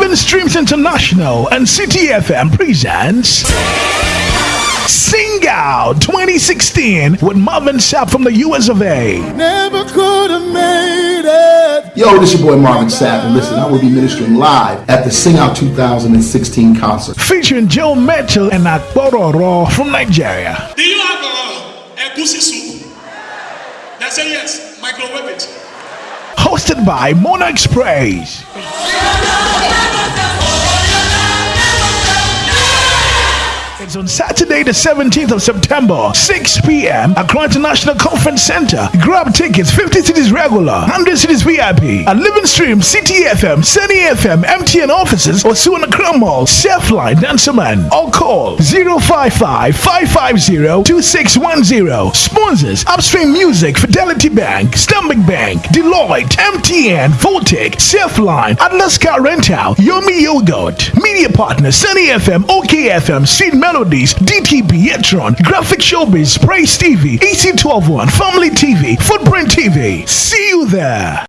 Living Streams International and City FM presents Sing Out 2016 with Marvin Sapp from the US of A. Never could have made it. Yo, this your boy Marvin Sapp, and listen, I will be ministering live at the Sing Out 2016 concert. Featuring Joe Mettle and Akpororo from Nigeria. Do you have uh, a goosey soup? They say yes. Microwave it. Hosted by Monarch Praise. It's on Saturday, the 17th of September, 6 p.m. at Accra International Conference Center. Grab tickets 50 cedis regular, 100 cedis VIP at Living Stream, City FM, Sunny FM, MTN offices, or Suwana Crown Mall, Selfline, Dansoman, or call 055 550 2610. Sponsors Upstream Music, Fidelity Bank, Stanbic Bank, Deloitte, MTN, Voltic, Selfline, Atlas Car Rental, Yomi Yogurt, Media Partner, Sunny FM, OKFM, Seed Melodies, DTB, Etron, Graphic Showbiz, Praise TV, EC121, Family TV, Footprint TV. See you there.